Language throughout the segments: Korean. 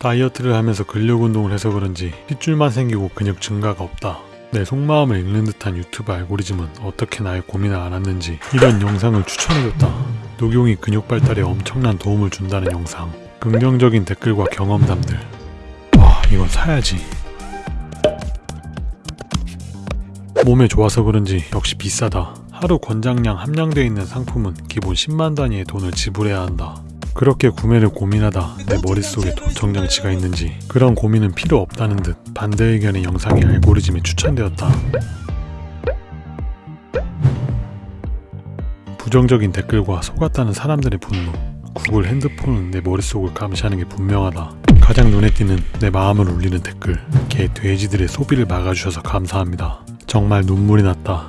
다이어트를 하면서 근력 운동을 해서 그런지 핏줄만 생기고 근육 증가가 없다. 내 속마음을 읽는 듯한 유튜브 알고리즘은 어떻게 나의 고민을 알았는지 이런 영상을 추천해줬다. 녹용이 근육 발달에 엄청난 도움을 준다는 영상. 긍정적인 댓글과 경험담들. 와 이건 사야지. 몸에 좋아서 그런지 역시 비싸다. 하루 권장량 함량되어 있는 상품은 기본 10만 단위의 돈을 지불해야 한다. 그렇게 구매를 고민하다 내 머릿속에 도청 장치가 있는지 그런 고민은 필요 없다는 듯 반대 의견의 영상이 알고리즘에 추천되었다. 부정적인 댓글과 속았다는 사람들의 분노 구글 핸드폰은 내 머릿속을 감시하는 게 분명하다. 가장 눈에 띄는 내 마음을 울리는 댓글 개 돼지들의 소비를 막아주셔서 감사합니다. 정말 눈물이 났다.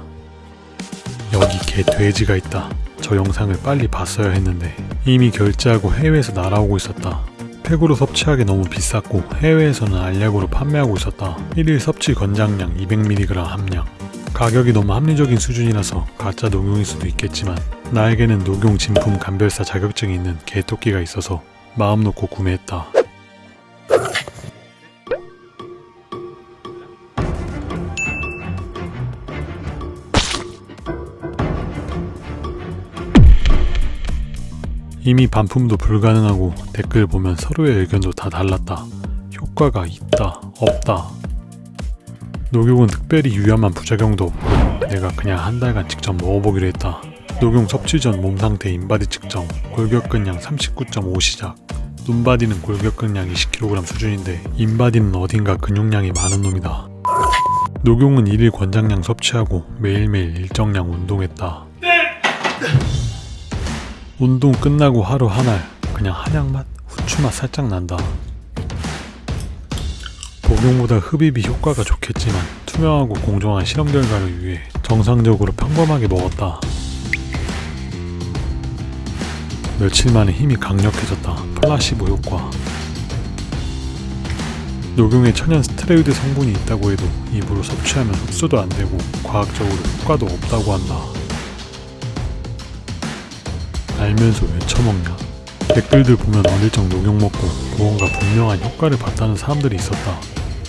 여기 개 돼지가 있다. 저 영상을 빨리 봤어야 했는데 이미 결제하고 해외에서 날아오고 있었다. 팩으로 섭취하기 너무 비쌌고 해외에서는 알약으로 판매하고 있었다. 1일 섭취 권장량 200mg 함량. 가격이 너무 합리적인 수준이라서 가짜 녹용일 수도 있겠지만 나에게는 녹용 진품 감별사 자격증이 있는 개토끼가 있어서 마음 놓고 구매했다. 이미 반품도 불가능하고 댓글 보면 서로의 의견도 다 달랐다. 효과가 있다, 없다. 녹용은 특별히 위험한 부작용도 없고 내가 그냥 한 달간 직접 먹어보기로 했다. 녹용 섭취 전 몸 상태 인바디 측정, 골격근량 39.5 시작. 눈바디는 골격근량 20kg 수준인데 인바디는 어딘가 근육량이 많은 놈이다. 녹용은 1일 권장량 섭취하고 매일매일 일정량 운동했다. 운동 끝나고 하루 한 알 그냥 한약맛, 후추맛 살짝 난다. 복용보다 흡입이 효과가 좋겠지만 투명하고 공정한 실험 결과를 위해 정상적으로 평범하게 먹었다. 며칠 만에 힘이 강력해졌다. 플라시보 효과. 녹용에 천연 스테로이드 성분이 있다고 해도 입으로 섭취하면 흡수도 안 되고 과학적으로 효과도 없다고 한다. 알면서 왜 처먹냐? 댓글들 보면 어릴 적 녹용 먹고 무언가 분명한 효과를 봤다는 사람들이 있었다.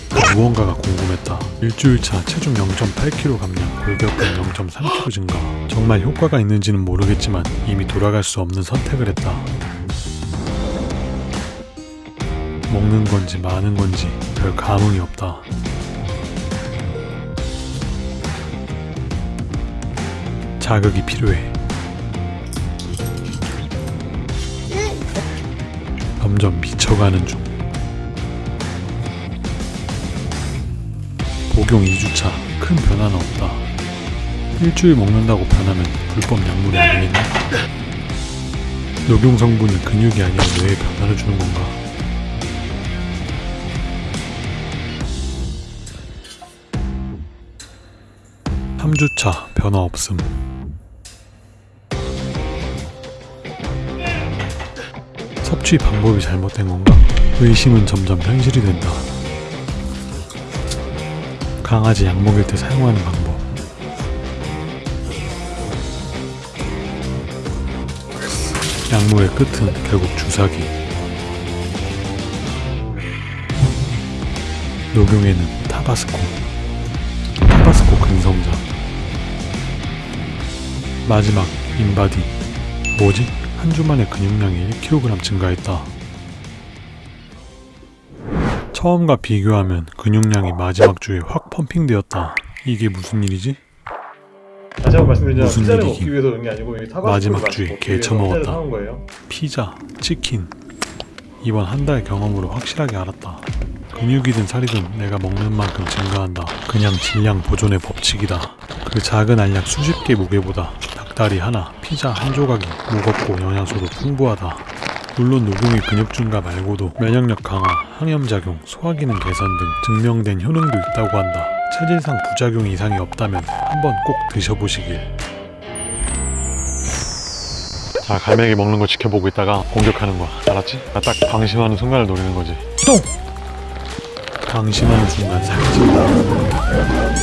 그 무언가가 궁금했다. 일주일차 체중 0.8kg 감량, 골격근 0.3kg 증가. 정말 효과가 있는지는 모르겠지만 이미 돌아갈 수 없는 선택을 했다. 먹는 건지 마는 건지 별 감흥이 없다. 자극이 필요해. 점점 미쳐가는 중. 복용 2주차 큰 변화는 없다. 일주일 먹는다고 변하면 불법 약물이 아니겠냐? 녹용 성분이 근육이 아니라 뇌에 변화를 주는 건가? 삼주차 변화 없음. 섭취 방법이 잘못된 건가? 의심은 점점 현실이 된다. 강아지 약 먹일 때 사용하는 방법. 약물의 끝은 결국 주사기. 녹용에는 타바스코, 타바스코 근성자. 마지막 인바디. 뭐지? 한 주 만에 근육량이 1kg 증가했다. 처음과 비교하면 근육량이 마지막 주에 확 펌핑되었다. 이게 무슨 일이지? 다시 한번 말씀드리자면 무슨 피자를 일이긴. 먹기 위해서 그런 게 아니고 이게 마지막 주에 개 처먹었다. 피자, 치킨. 이번 한 달 경험으로 확실하게 알았다. 근육이든 살이든 내가 먹는 만큼 증가한다. 그냥 질량 보존의 법칙이다. 그 작은 알약 수십 개 무게보다 닭다리 하나, 피자 한 조각이 무겁고 영양소도 풍부하다. 물론 녹용의 근육 증가 말고도 면역력 강화, 항염작용, 소화기능 개선 등 증명된 효능도 있다고 한다. 체질상 부작용 이상이 없다면 한번 꼭 드셔보시길. 자 갈매기 먹는 거 지켜보고 있다가 공격하는 거야 알았지? 나 딱 방심하는 순간을 노리는 거지 똥! 방심하는 순간 살찐다